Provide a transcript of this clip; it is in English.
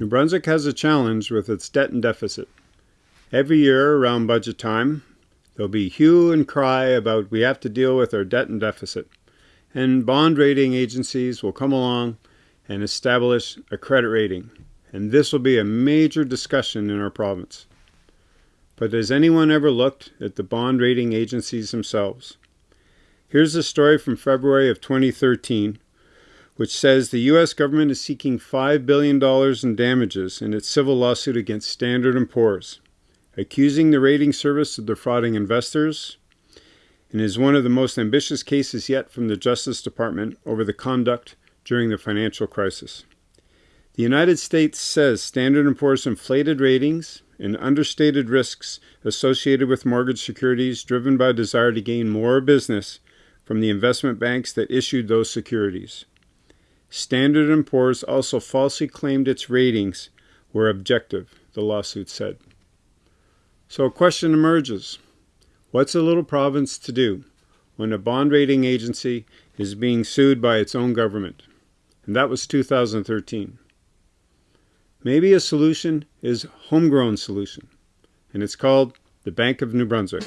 New Brunswick has a challenge with its debt and deficit. Every year around budget time, there'll be hue and cry about we have to deal with our debt and deficit. And bond rating agencies will come along and establish a credit rating. And this will be a major discussion in our province. But has anyone ever looked at the bond rating agencies themselves? Here's a story from February of 2013 which says the U.S. government is seeking $5 billion in damages in its civil lawsuit against Standard & Poor's, accusing the rating service of defrauding investors, and is one of the most ambitious cases yet from the Justice Department over the conduct during the financial crisis. The United States says Standard & Poor's inflated ratings and understated risks associated with mortgage securities driven by a desire to gain more business from the investment banks that issued those securities. Standard & Poor's also falsely claimed its ratings were objective, the lawsuit said. So a question emerges. What's a little province to do when a bond rating agency is being sued by its own government? And that was 2013. Maybe a solution is homegrown solution, and it's called the Bank of New Brunswick.